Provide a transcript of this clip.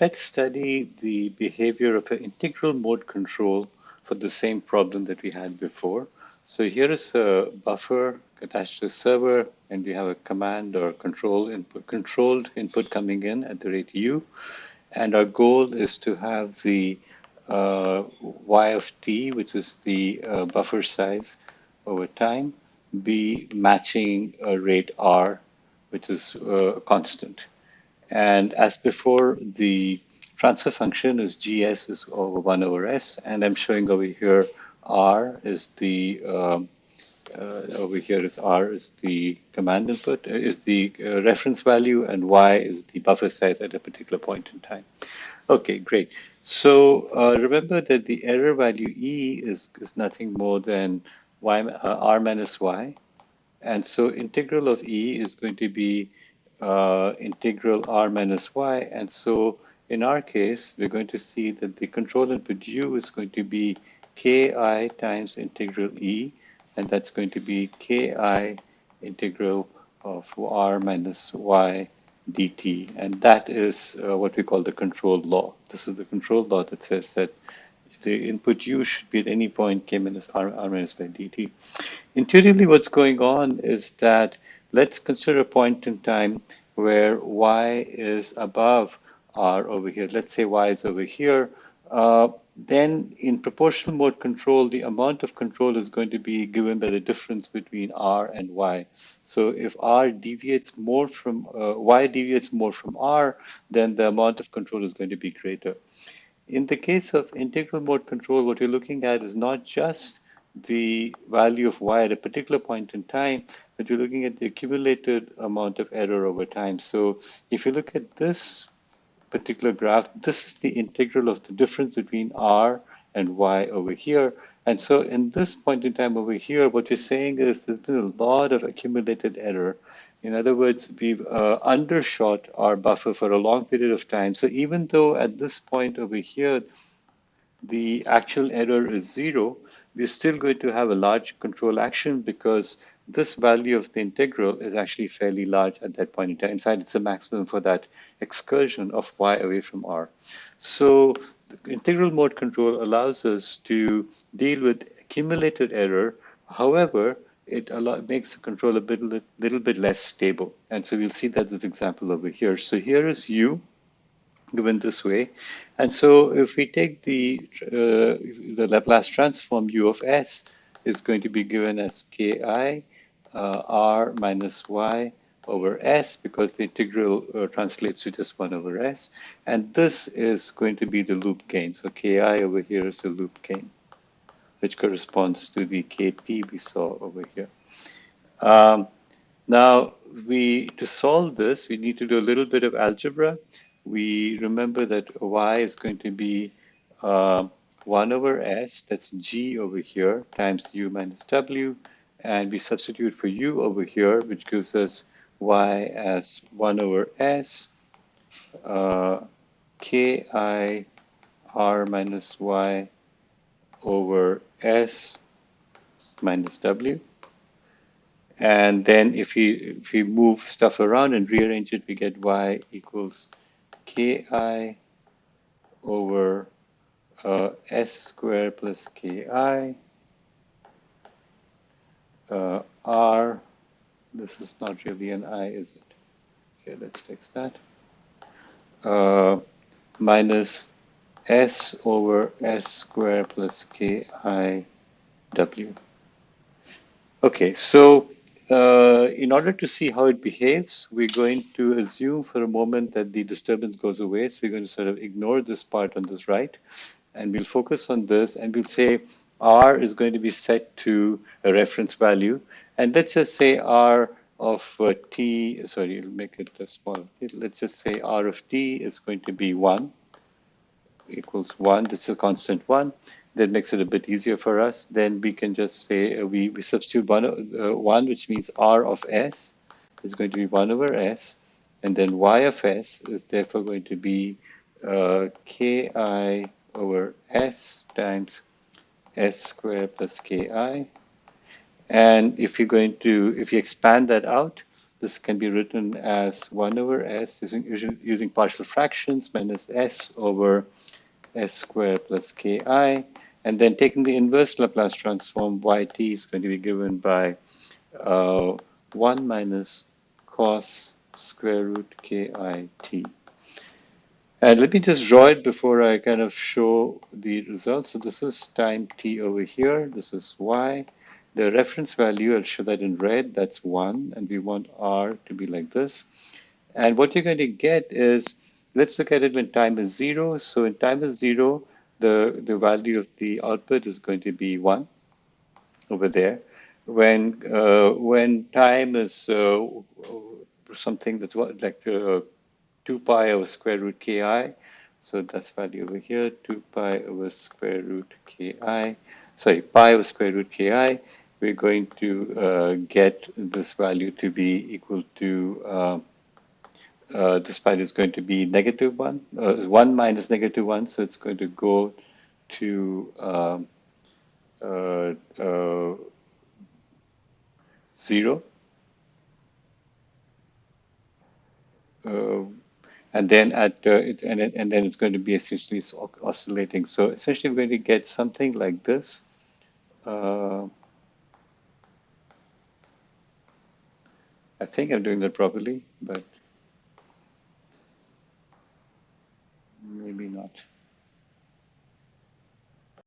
let's study the behavior of an integral mode control for the same problem that we had before. So here is a buffer attached to a server, and we have a command or control input, controlled input coming in at the rate u. And our goal is to have the uh, y of t, which is the uh, buffer size over time, be matching a rate r, which is uh, constant. And as before, the transfer function is gs is over 1 over s, and I'm showing over here r is the um, uh, over here is r is the command input, uh, is the uh, reference value, and y is the buffer size at a particular point in time. Okay, great. So uh, remember that the error value e is, is nothing more than y, uh, r minus y. And so integral of e is going to be uh, integral r minus y. And so in our case, we're going to see that the control input u is going to be ki times integral e, and that's going to be ki integral of r minus y dt. And that is uh, what we call the control law. This is the control law that says that the input u should be at any point k minus r, r minus y dt. Intuitively, what's going on is that let's consider a point in time where y is above r over here. Let's say y is over here. Uh, then in proportional mode control, the amount of control is going to be given by the difference between r and y. So if r deviates more from, uh, y deviates more from r, then the amount of control is going to be greater. In the case of integral mode control, what you're looking at is not just the value of y at a particular point in time, but you're looking at the accumulated amount of error over time. So if you look at this particular graph, this is the integral of the difference between r and y over here. And so in this point in time over here, what you're saying is there's been a lot of accumulated error. In other words, we've uh, undershot our buffer for a long period of time. So even though at this point over here, the actual error is zero, we're still going to have a large control action because this value of the integral is actually fairly large at that point in time. In fact, it's the maximum for that excursion of y away from r. So the integral mode control allows us to deal with accumulated error. However, it makes the control a bit, little bit less stable. And so we'll see that this example over here. So here is u given this way. And so if we take the, uh, the Laplace transform u of s is going to be given as ki uh, r minus y over s because the integral uh, translates to just 1 over s. And this is going to be the loop gain. So ki over here is the loop gain, which corresponds to the kp we saw over here. Um, now, we to solve this, we need to do a little bit of algebra. We remember that y is going to be uh, 1 over s, that's g over here, times u minus w, and we substitute for u over here, which gives us y as 1 over s uh, ki r minus y over s minus w. And then if we, if we move stuff around and rearrange it, we get y equals ki over uh, s squared plus ki uh, r, this is not really an i, is it? Okay, let's fix that. Uh, minus s over s squared plus ki w. Okay, so uh, in order to see how it behaves, we're going to assume for a moment that the disturbance goes away. So we're going to sort of ignore this part on this right, and we'll focus on this, and we'll say r is going to be set to a reference value. And let's just say r of uh, t, sorry, I'll make it a small. Let's just say r of t is going to be 1 equals 1. This is a constant 1. That makes it a bit easier for us. Then we can just say uh, we, we substitute 1, uh, 1, which means r of s is going to be 1 over s. And then y of s is therefore going to be uh, ki over s times s squared plus ki. And if you're going to, if you expand that out, this can be written as 1 over s using, using partial fractions minus s over s squared plus ki. And then taking the inverse Laplace transform, yt is going to be given by uh, 1 minus cos square root kit. And let me just draw it before I kind of show the results. So this is time t over here. This is y. The reference value, I'll show that in red, that's 1. And we want r to be like this. And what you're going to get is, let's look at it when time is 0. So in time is 0, the, the value of the output is going to be 1 over there. When, uh, when time is uh, something that's like uh, 2 pi over square root ki, so that's value over here, 2 pi over square root ki, sorry, pi over square root ki, we're going to uh, get this value to be equal to uh, uh, this value is going to be negative 1, uh, 1 minus negative 1, so it's going to go to um, uh, uh, 0. And then at uh, it, and, and then it's going to be essentially oscillating. So essentially, we're going to get something like this. Uh, I think I'm doing that properly, but